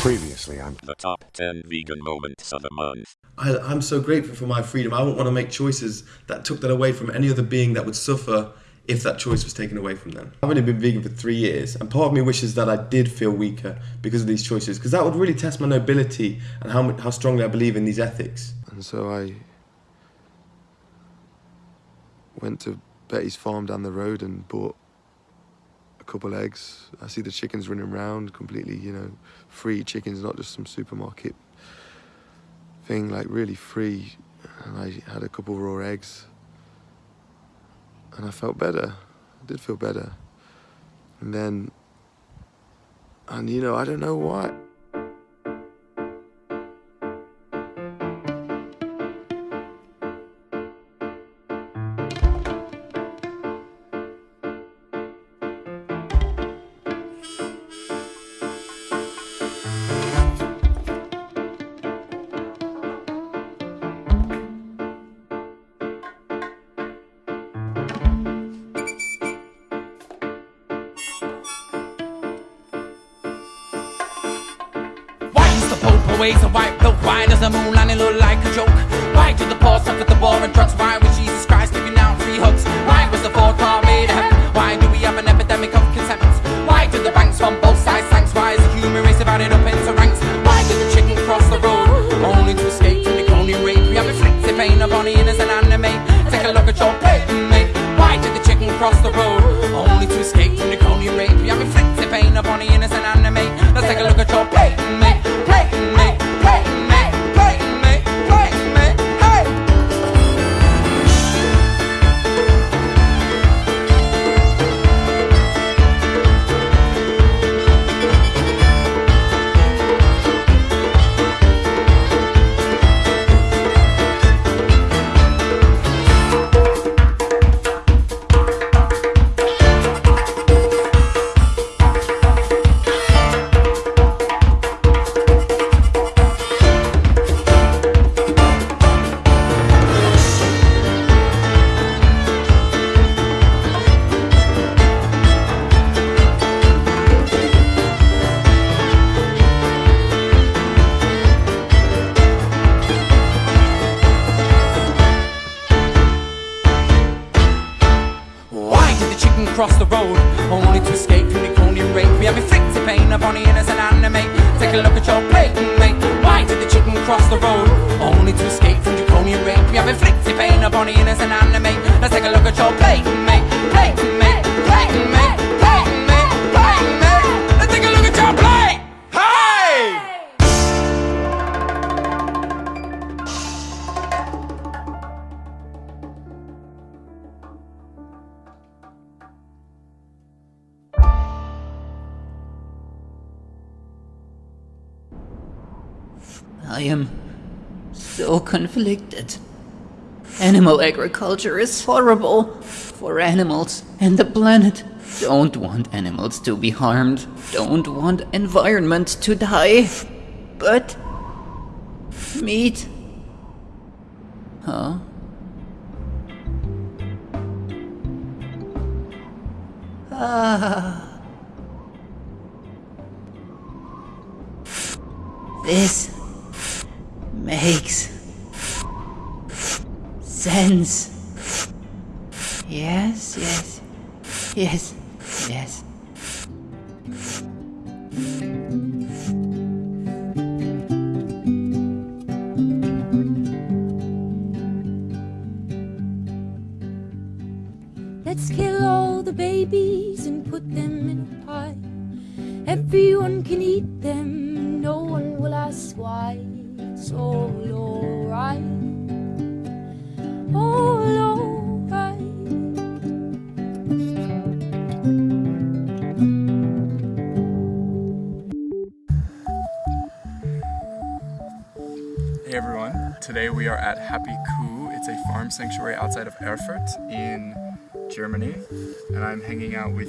Previously, I'm The top 10 vegan moments of the month. I, I'm so grateful for my freedom. I wouldn't want to make choices that took that away from any other being that would suffer if that choice was taken away from them. I've only been vegan for three years, and part of me wishes that I did feel weaker because of these choices, because that would really test my nobility and how, how strongly I believe in these ethics. And so I went to Betty's farm down the road and bought a couple eggs. I see the chickens running around completely, you know, free chickens, not just some supermarket thing, like really free. And I had a couple raw eggs. And I felt better. I did feel better. And then, and you know, I don't know why. Why Pope always white bloke? Why does the moon landing look like a joke? Why do the poor suffer the war and drugs? Why was Jesus Christ giving out free hugs? Why was the fourth car made of heaven? Why do we have an epidemic of contempt? Why do the banks from both sides thanks? Why is the human race divided up into ranks? Why did the chicken cross the road? Only to escape from the colonial rape. We have inflicted pain upon the innocent anime. Take a look at your plate, mate. Why did the chicken cross the road? Only to escape from the colonial rape. We have inflicted chicken cross the road? Only to escape from the colonial rape. We have inflicted pain upon the innocent animate. Take a look at your plate, mate. Why did the chicken cross the road? Only to escape from colonial rape. We have inflicted pain upon the innocent animate. Let's take a look at your plate, mate. Plate, mate. Plate, mate. Plate, mate. Conflicted. Animal agriculture is horrible for animals and the planet. Don't want animals to be harmed. Don't want environment to die. But meat. Huh? Ah. This makes sense. Yes, yes, yes, yes. Today we are at Happy Kuh. It's a farm sanctuary outside of Erfurt in Germany, and I'm hanging out with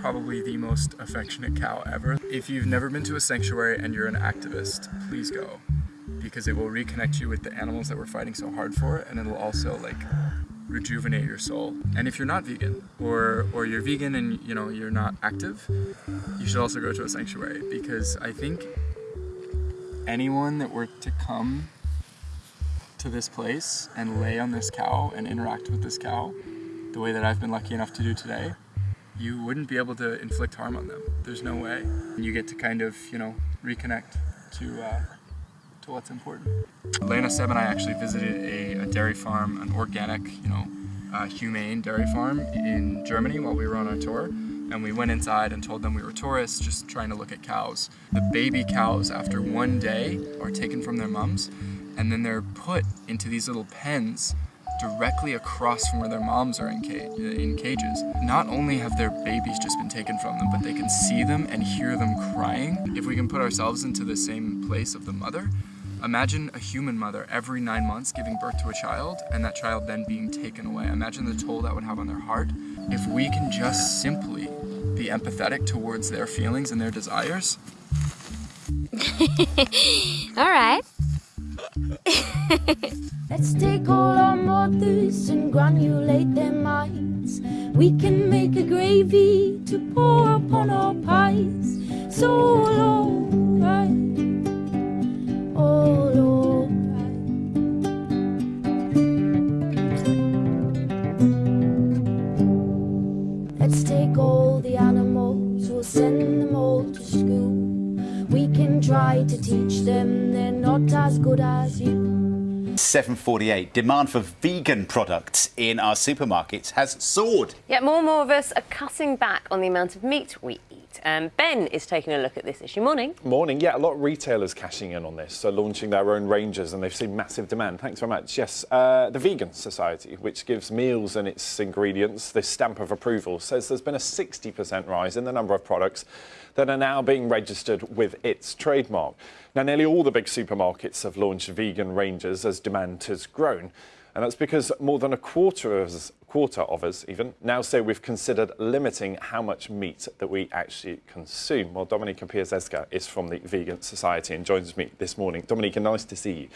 probably the most affectionate cow ever. If you've never been to a sanctuary and you're an activist, please go because it will reconnect you with the animals that we're fighting so hard for and it'll also like rejuvenate your soul. And if you're not vegan or or you're vegan and you know you're not active, you should also go to a sanctuary because I think anyone that were to come to this place and lay on this cow and interact with this cow the way that I've been lucky enough to do today, you wouldn't be able to inflict harm on them. There's no way. And you get to kind of, you know, reconnect to uh, to what's important. Lena, Seb, and I actually visited a, a dairy farm, an organic, you know, uh, humane dairy farm in Germany while we were on our tour. And we went inside and told them we were tourists, just trying to look at cows. The baby cows, after one day, are taken from their mums, and then they're put into these little pens directly across from where their moms are in, ca- in cages. Not only have their babies just been taken from them, but they can see them and hear them crying. If we can put ourselves into the same place of the mother, imagine a human mother every nine months giving birth to a child and that child then being taken away. Imagine the toll that would have on their heart. If we can just simply be empathetic towards their feelings and their desires, All right. Let's take all our mothers and granulate their minds. We can make a gravy to pour upon our pies. So alright, 748. Demand for vegan products in our supermarkets has soared. Yet more and more of us are cutting back on the amount of meat we eat. Um, ben is taking a look at this issue. Morning. Morning. Yeah, a lot of retailers cashing in on this, so launching their own ranges, and they've seen massive demand. Thanks very much. Yes, uh, the Vegan Society, which gives meals and its ingredients this stamp of approval, says there's been a 60% rise in the number of products that are now being registered with its trademark. Now, nearly all the big supermarkets have launched vegan ranges as demand has grown. And that's because more than a quarter of us, quarter of us even now say we've considered limiting how much meat that we actually consume. Well, Dominika Piasecka is from the Vegan Society and joins me this morning. Dominika, nice to see you.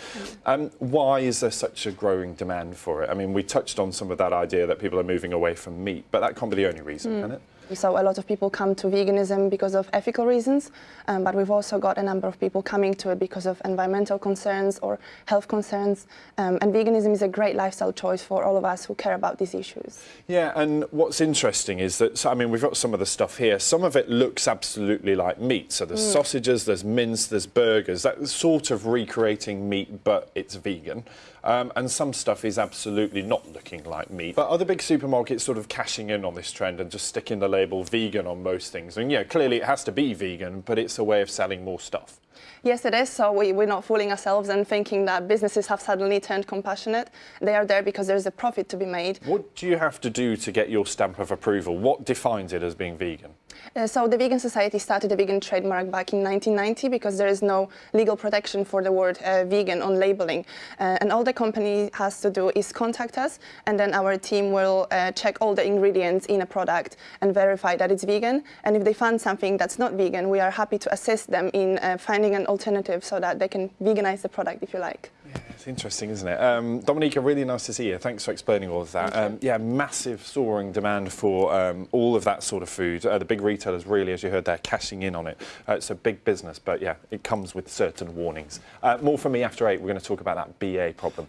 Um, why is there such a growing demand for it? I mean, we touched on some of that idea that people are moving away from meat, but that can't be the only reason, can it? So a lot of people come to veganism because of ethical reasons, um, but we've also got a number of people coming to it because of environmental concerns or health concerns. Um, and veganism is a great lifestyle choice for all of us who care about these issues. Yeah, and what's interesting is that, so, I mean, we've got some of the stuff here. Some of it looks absolutely like meat. So there's sausages, there's mince, there's burgers. That's sort of recreating meat, but it's vegan. Um, and some stuff is absolutely not looking like meat. But the big supermarkets sort of cashing in on this trend and just sticking the label vegan on most things? And yeah, clearly it has to be vegan, but it's a way of selling more stuff. Yes, it is. So we, we're not fooling ourselves and thinking that businesses have suddenly turned compassionate. They are there because there's a profit to be made. What do you have to do to get your stamp of approval? What defines it as being vegan? Uh, so the Vegan Society started a vegan trademark back in 1990 because there is no legal protection for the word uh, vegan on labeling. Uh, and all the company has to do is contact us and then our team will uh, check all the ingredients in a product and verify that it's vegan. And if they find something that's not vegan, we are happy to assist them in uh, finding an alternative so that they can veganize the product if you like. Yeah, It's interesting, isn't it? Um, Dominika, really nice to see you. Thanks for explaining all of that. Um, yeah, massive soaring demand for um, all of that sort of food. Uh, the big retailers really, as you heard, they're cashing in on it. Uh, it's a big business, but yeah, it comes with certain warnings. Uh, more from me after eight. We're going to talk about that BA problem.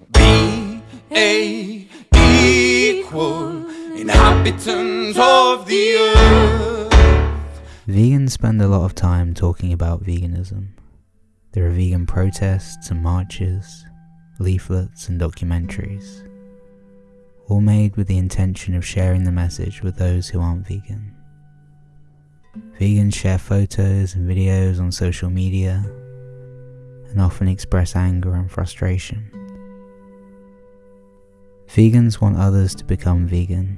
A equal inhabitants of the earth. Vegans spend a lot of time talking about veganism. There are vegan protests and marches, leaflets and documentaries, all made with the intention of sharing the message with those who aren't vegan. Vegans share photos and videos on social media and often express anger and frustration. Vegans want others to become vegan,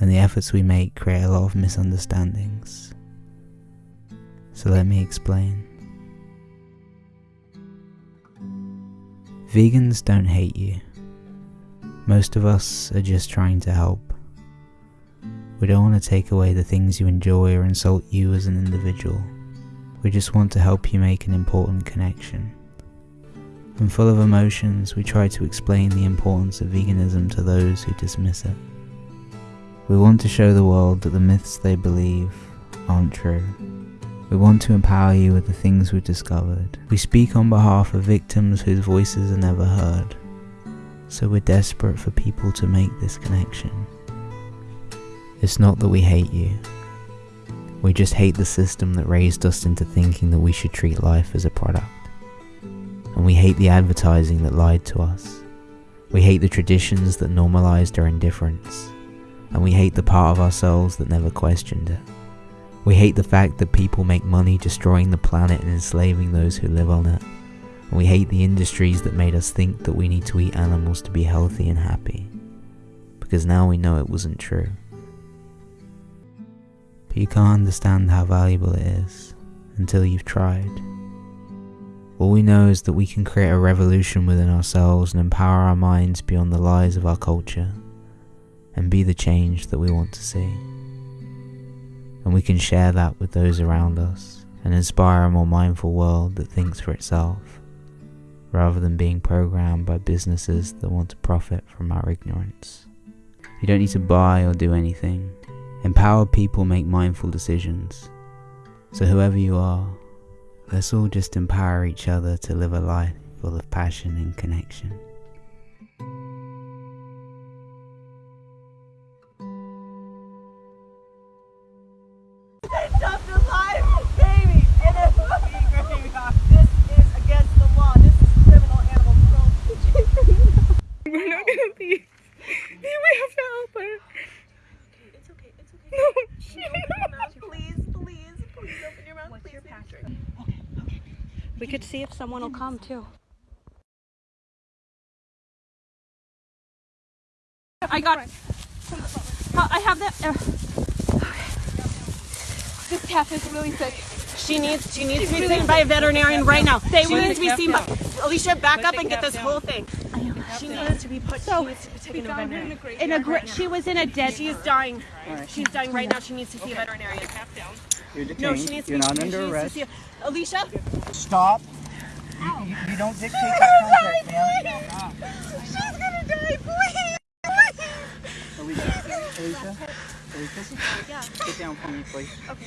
and the efforts we make create a lot of misunderstandings. So let me explain. Vegans don't hate you. Most of us are just trying to help. We don't want to take away the things you enjoy or insult you as an individual. We just want to help you make an important connection. And full of emotions, we try to explain the importance of veganism to those who dismiss it. We want to show the world that the myths they believe aren't true, We want to empower you with the things we've discovered. We speak on behalf of victims whose voices are never heard. So we're desperate for people to make this connection. It's not that we hate you. We just hate the system that raised us into thinking that we should treat life as a product. And we hate the advertising that lied to us. We hate the traditions that normalized our indifference. And we hate the part of ourselves that never questioned it. We hate the fact that people make money destroying the planet and enslaving those who live on it. We hate the industries that made us think that we need to eat animals to be healthy and happy. Because now we know it wasn't true. But you can't understand how valuable it is until you've tried. All we know is that we can create a revolution within ourselves and empower our minds beyond the lies of our culture and be the change that we want to see and we can share that with those around us and inspire a more mindful world that thinks for itself, rather than being programmed by businesses that want to profit from our ignorance. You don't need to buy or do anything. Empowered people make mindful decisions. So, whoever you are, let's all just empower each other to live a life full of passion and connection. We could see if someone will come too. I got it. I have that. Uh, this calf is really sick. She needs she needs to be seen by a veterinarian right now. They she needs to be the seen by calf Alicia, back Put up and get this down. whole thing. She needs to be put So, she needs to be taken to a in a veterinarian. In a gra- she was in a dead. She is dying. She's dying right now. She needs to see a veterinarian. You're No, she needs to You're be not under needs to see Alicia? Stop. You, you, you don't dictate that contact, ma'am. She's gonna die, please. Alicia, Alicia, Alicia, Yeah. sit down for me, please. Okay.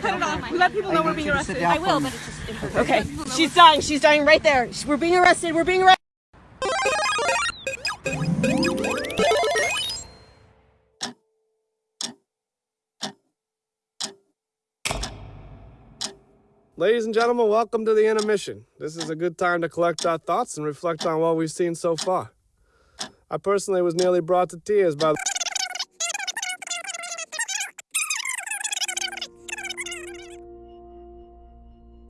Cut it off. Let people know I we're being you to sit arrested. I will, but it's just Okay. She's dying. She's dying right there. We're being arrested. We're being arrested. Ladies and gentlemen, welcome to the intermission. This is a good time to collect our thoughts and reflect on what we've seen so far. I personally was nearly brought to tears by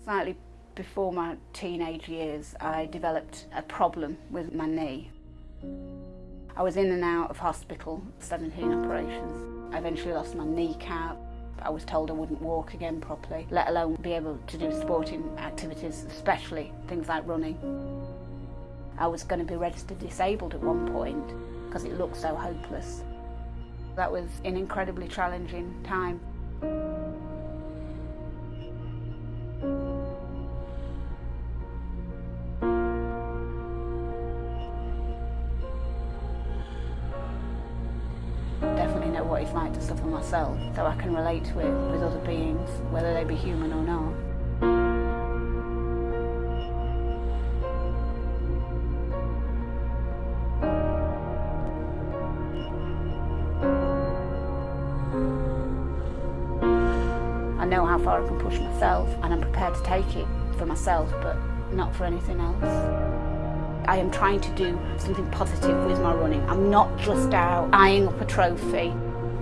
Slightly before my teenage years, I developed a problem with my knee. I was in and out of hospital, 17 operations. I eventually lost my kneecap. I was told I wouldn't walk again properly, let alone be able to do sporting activities, especially things like running. I was going to be registered disabled at one point because it looked so hopeless. That was an incredibly challenging time. What it's like to suffer myself, so I can relate to it with other beings, whether they be human or not. I know how far I can push myself, and I'm prepared to take it for myself, but not for anything else. I am trying to do something positive with my running. I'm not just out eyeing up a trophy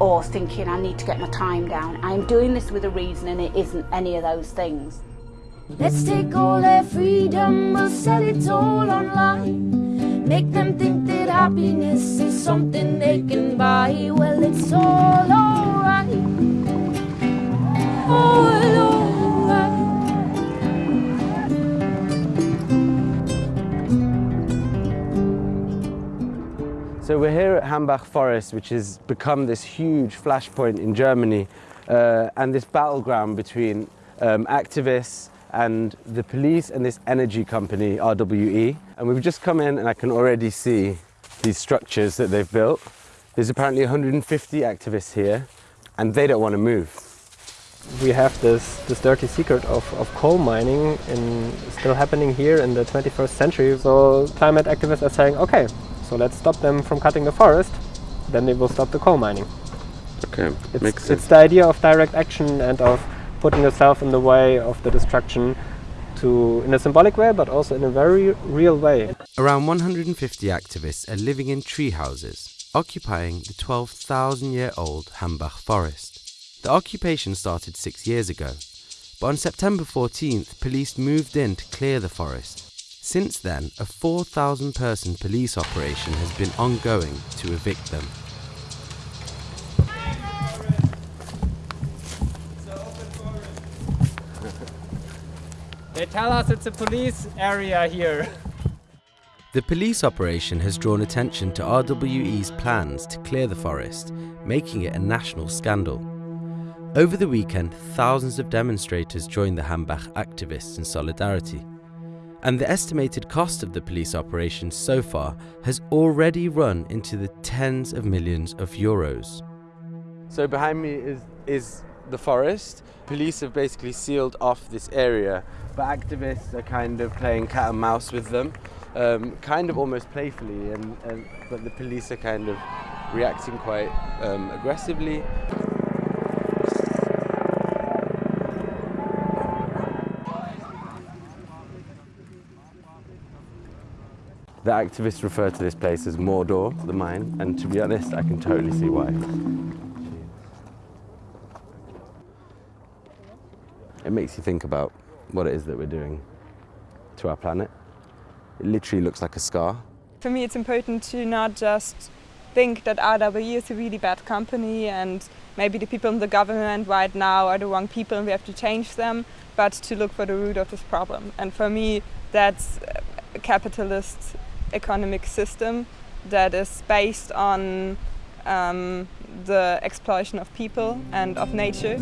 or thinking I need to get my time down. I am doing this with a reason and it isn't any of those things. Let's take all their freedom, we'll sell it all online. Make them think that happiness is something they can buy. Well, it's all alright. All So we're here at Hambach Forest, which has become this huge flashpoint in Germany, uh, and this battleground between um, activists and the police and this energy company, RWE. And we've just come in and I can already see these structures that they've built. There's apparently 150 activists here, and they don't want to move. we have this, this dirty secret of, of coal mining in, still happening here in the 21st century. So climate activists are saying, okay, so let's stop them from cutting the forest, then they will stop the coal mining. Okay, It's, makes sense. it's the idea of direct action and of putting yourself in the way of the destruction to, in a symbolic way, but also in a very real way. Around 150 activists are living in tree houses, occupying the 12,000 year old Hambach forest. The occupation started six years ago, but on September 14th, police moved in to clear the forest. Since then, a 4,000 person police operation has been ongoing to evict them. They tell us it's a police area here. The police operation has drawn attention to RWE's plans to clear the forest, making it a national scandal. Over the weekend, thousands of demonstrators joined the Hambach activists in solidarity. And the estimated cost of the police operation so far has already run into the tens of millions of euros. So behind me is, is the forest. Police have basically sealed off this area, but activists are kind of playing cat and mouse with them, um, kind of almost playfully, and, and, but the police are kind of reacting quite um, aggressively. The activists refer to this place as Mordor, the mine, and to be honest, I can totally see why. It makes you think about what it is that we're doing to our planet. It literally looks like a scar. For me, it's important to not just think that RWE is a really bad company and maybe the people in the government right now are the wrong people and we have to change them, but to look for the root of this problem. And for me, that's capitalist economic system that is based on um, the exploitation of people and of nature.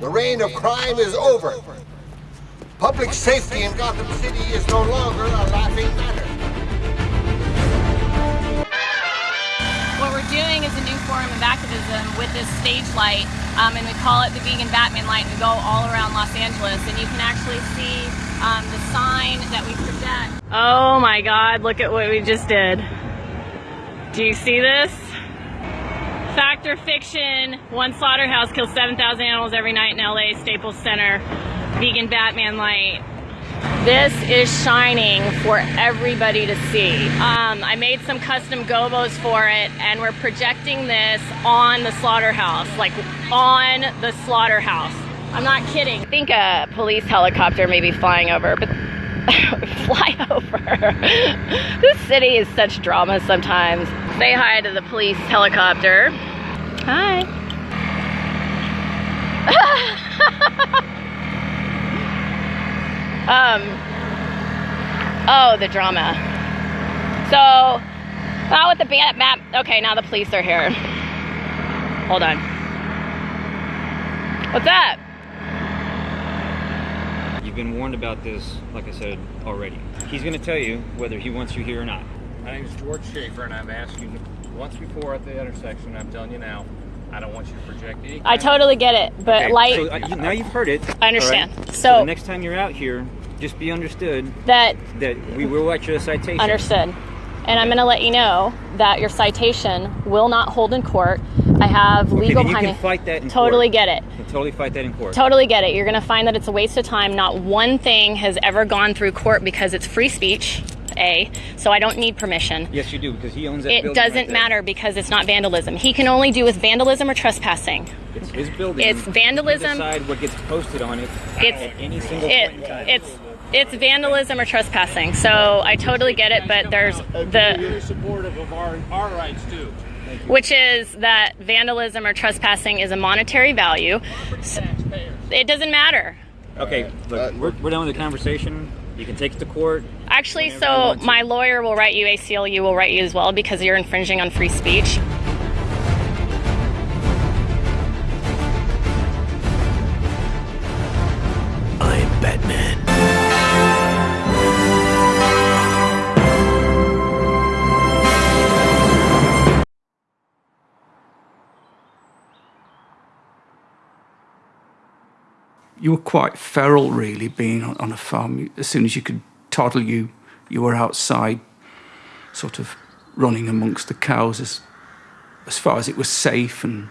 The reign of crime is over. Public safety in Gotham City is no longer a laughing doing is a new form of activism with this stage light, um, and we call it the Vegan Batman Light. and We go all around Los Angeles, and you can actually see um, the sign that we project. Oh my God, look at what we just did. Do you see this? Fact or fiction, one slaughterhouse kills 7,000 animals every night in LA, Staples Center, Vegan Batman Light. This is shining for everybody to see. Um, I made some custom gobos for it and we're projecting this on the slaughterhouse, like on the slaughterhouse. I'm not kidding. I think a police helicopter may be flying over, but fly over. this city is such drama sometimes. Say hi to the police helicopter. Hi. um, oh, the drama. So, not with the bat map. Okay, now the police are here. Hold on. What's up? You've been warned about this, like I said, already. He's going to tell you whether he wants you here or not. My name is George Schaefer, and I've asked you once before at the intersection. I'm telling you now, I don't want you to project any. I totally get it, but Okay, light. So, uh, you- now you've heard it. I understand. right? So- the next time you're out here, just be understood that that we will write you a citation. Understood. And I'm going to let you know that your citation will not hold in court. I have Okay, legal then you can fight that in Totally court. get it. You can totally fight that in court. Totally get it. You're going to find that it's a waste of time. Not one thing has ever gone through court because it's free speech. A, so I don't need permission. Yes, you do because he owns that It building right doesn't there. matter because it's not vandalism. He can only do with vandalism or trespassing. It's his building. It's You vandalism. decide what gets posted on it It's at any single it, point in time. it's it's vandalism or trespassing. So I totally get it, but there's uh, the You're supportive of our, our rights too. which is that vandalism or trespassing is a monetary value. So it doesn't matter. Okay, look, uh, we're, we're done with the conversation. You can take it to court. Actually, so my lawyer will write you, ACLU will write you as well because you're infringing on free speech. You were quite feral, really, being on, on a farm. As soon as you could toddle, you you were outside, sort of running amongst the cows as as far as it was safe and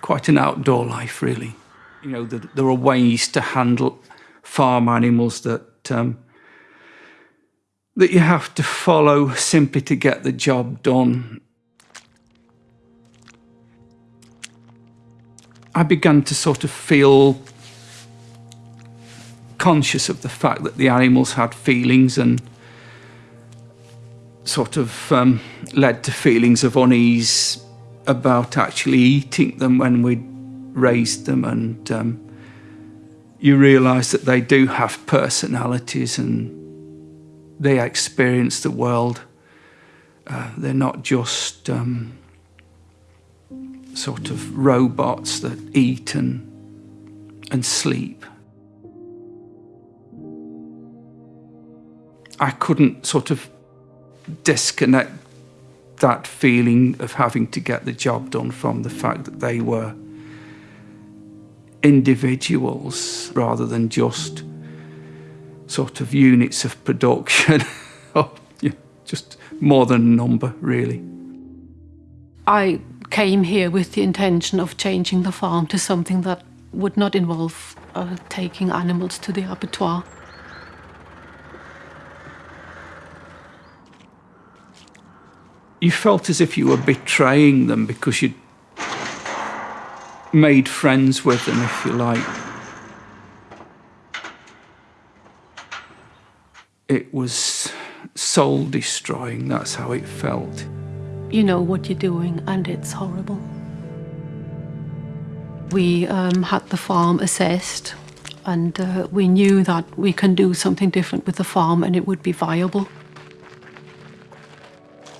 quite an outdoor life, really. You know, the, there are ways to handle farm animals that um, that you have to follow simply to get the job done. I began to sort of feel conscious of the fact that the animals had feelings and sort of um, led to feelings of unease about actually eating them when we raised them and um, you realise that they do have personalities and they experience the world. Uh, they're not just um, sort of robots that eat and, and sleep. I couldn't sort of disconnect that feeling of having to get the job done from the fact that they were individuals rather than just sort of units of production just more than a number really. I came here with the intention of changing the farm to something that would not involve uh, taking animals to the abattoir. You felt as if you were betraying them because you'd made friends with them, if you like. It was soul destroying, that's how it felt. You know what you're doing, and it's horrible. We um, had the farm assessed, and uh, we knew that we can do something different with the farm and it would be viable.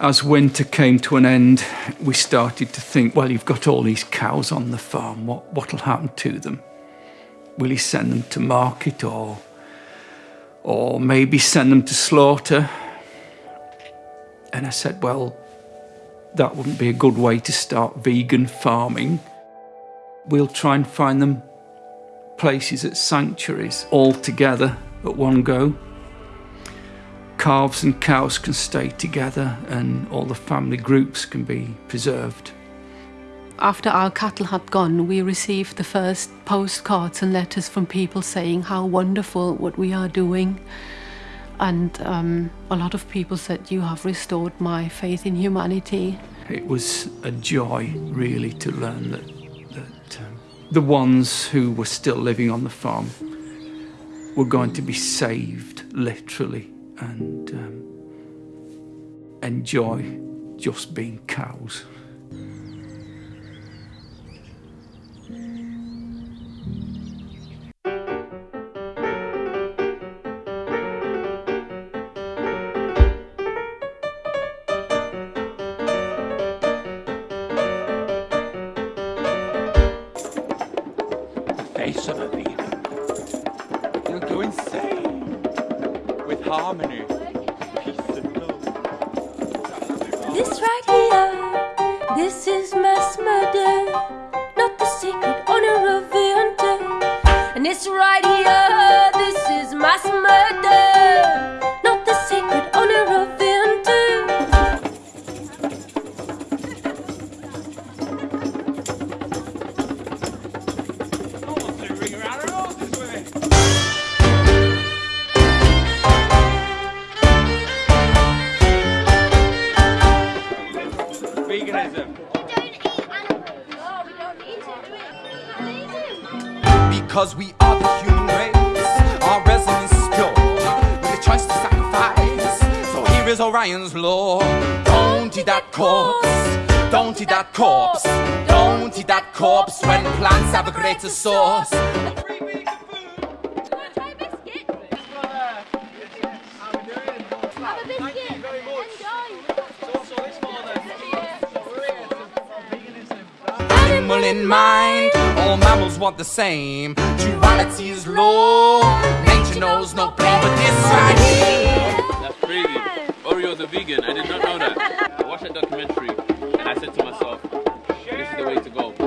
As winter came to an end, we started to think, well, you've got all these cows on the farm, what, what'll happen to them? Will you send them to market or, or maybe send them to slaughter? And I said, well, that wouldn't be a good way to start vegan farming. We'll try and find them places at sanctuaries all together at one go calves and cows can stay together and all the family groups can be preserved. After our cattle had gone, we received the first postcards and letters from people saying how wonderful what we are doing. And um, a lot of people said, You have restored my faith in humanity. It was a joy, really, to learn that, that um, the ones who were still living on the farm were going to be saved, literally and um, enjoy just being cows. Because we are the human race, our resonance is pure. With a choice to sacrifice. So here is Orion's law. Don't eat that corpse. Don't eat that corpse. Don't eat that corpse when plants have a greater source. animal in mind. All mammals want the same. Duality is low Nature knows no pain but this right here That's crazy. Oreo's a vegan, I did not know that. I watched that documentary and I said to myself This is the way to go. So,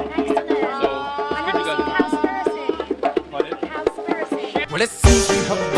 Well it seems we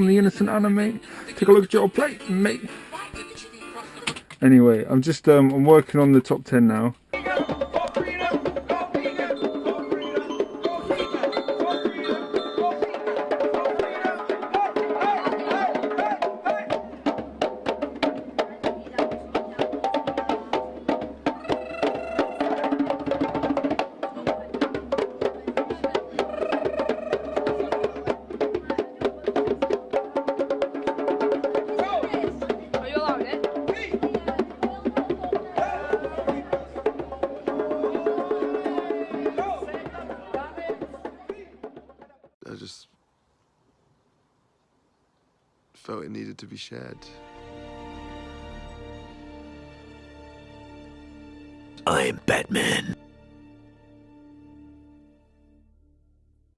from the innocent anime. Take a look at your plate, mate. Anyway, I'm just um, I'm working on the top 10 now. shared.